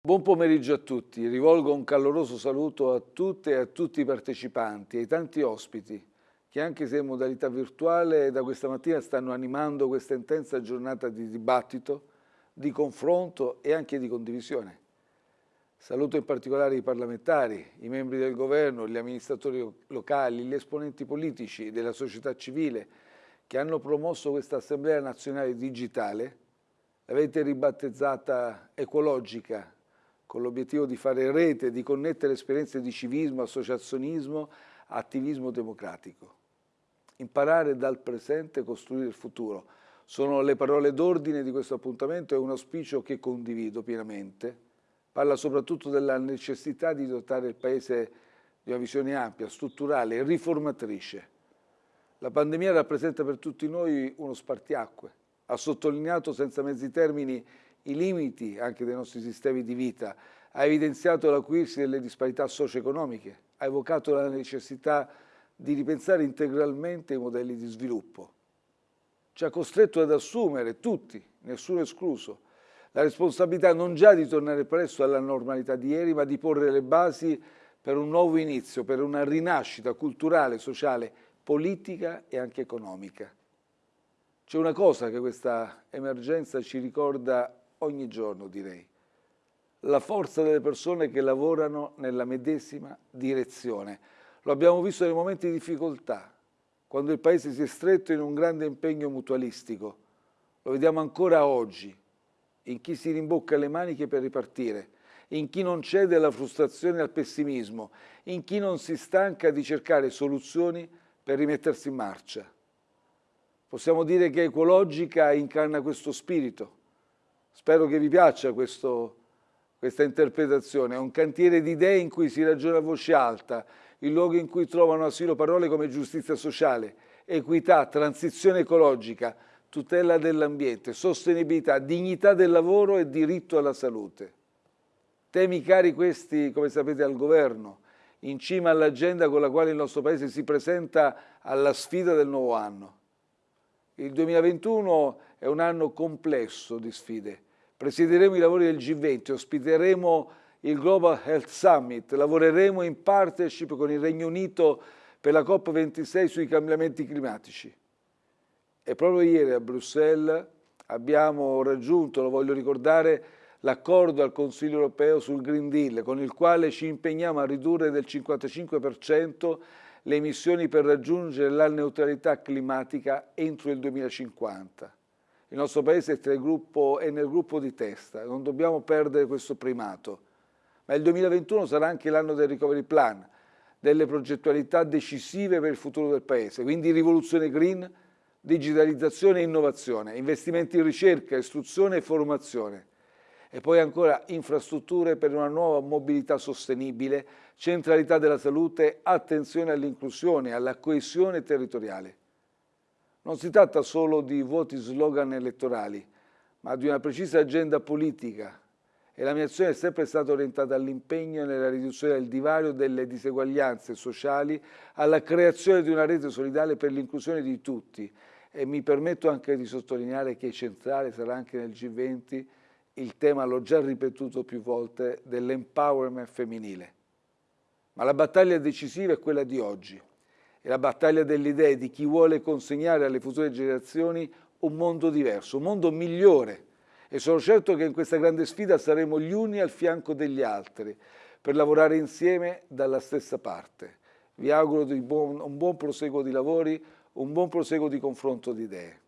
Buon pomeriggio a tutti, rivolgo un caloroso saluto a tutte e a tutti i partecipanti, ai tanti ospiti che anche se in modalità virtuale da questa mattina stanno animando questa intensa giornata di dibattito, di confronto e anche di condivisione. Saluto in particolare i parlamentari, i membri del governo, gli amministratori locali, gli esponenti politici della società civile che hanno promosso questa Assemblea nazionale digitale, l'avete ribattezzata ecologica, con l'obiettivo di fare rete, di connettere esperienze di civismo, associazionismo, attivismo democratico. Imparare dal presente e costruire il futuro. Sono le parole d'ordine di questo appuntamento e un auspicio che condivido pienamente. Parla soprattutto della necessità di dotare il Paese di una visione ampia, strutturale, riformatrice. La pandemia rappresenta per tutti noi uno spartiacque. Ha sottolineato senza mezzi termini i limiti anche dei nostri sistemi di vita, ha evidenziato l'acuirsi delle disparità socio-economiche, ha evocato la necessità di ripensare integralmente i modelli di sviluppo. Ci ha costretto ad assumere tutti, nessuno escluso, la responsabilità non già di tornare presto alla normalità di ieri, ma di porre le basi per un nuovo inizio, per una rinascita culturale, sociale, politica e anche economica. C'è una cosa che questa emergenza ci ricorda ogni giorno direi. La forza delle persone che lavorano nella medesima direzione. Lo abbiamo visto nei momenti di difficoltà, quando il Paese si è stretto in un grande impegno mutualistico. Lo vediamo ancora oggi, in chi si rimbocca le maniche per ripartire, in chi non cede alla frustrazione e al pessimismo, in chi non si stanca di cercare soluzioni per rimettersi in marcia. Possiamo dire che Ecologica incarna questo spirito, Spero che vi piaccia questo, questa interpretazione. È un cantiere di idee in cui si ragiona a voce alta, il luogo in cui trovano asilo parole come giustizia sociale, equità, transizione ecologica, tutela dell'ambiente, sostenibilità, dignità del lavoro e diritto alla salute. Temi cari questi, come sapete, al governo, in cima all'agenda con la quale il nostro Paese si presenta alla sfida del nuovo anno. Il 2021 è un anno complesso di sfide, Presiederemo i lavori del G20, ospiteremo il Global Health Summit, lavoreremo in partnership con il Regno Unito per la COP26 sui cambiamenti climatici. E proprio ieri a Bruxelles abbiamo raggiunto, lo voglio ricordare, l'accordo al Consiglio europeo sul Green Deal, con il quale ci impegniamo a ridurre del 55% le emissioni per raggiungere la neutralità climatica entro il 2050. Il nostro Paese è, gruppo, è nel gruppo di testa, non dobbiamo perdere questo primato. Ma il 2021 sarà anche l'anno del recovery plan, delle progettualità decisive per il futuro del Paese, quindi rivoluzione green, digitalizzazione e innovazione, investimenti in ricerca, istruzione e formazione e poi ancora infrastrutture per una nuova mobilità sostenibile, centralità della salute, attenzione all'inclusione, alla coesione territoriale. Non si tratta solo di voti slogan elettorali, ma di una precisa agenda politica. E la mia azione è sempre stata orientata all'impegno nella riduzione del divario delle diseguaglianze sociali, alla creazione di una rete solidale per l'inclusione di tutti. E mi permetto anche di sottolineare che centrale sarà anche nel G20 il tema, l'ho già ripetuto più volte, dell'empowerment femminile. Ma la battaglia decisiva è quella di oggi è la battaglia delle idee di chi vuole consegnare alle future generazioni un mondo diverso, un mondo migliore. E sono certo che in questa grande sfida saremo gli uni al fianco degli altri per lavorare insieme dalla stessa parte. Vi auguro un buon proseguo di lavori, un buon proseguo di confronto di idee.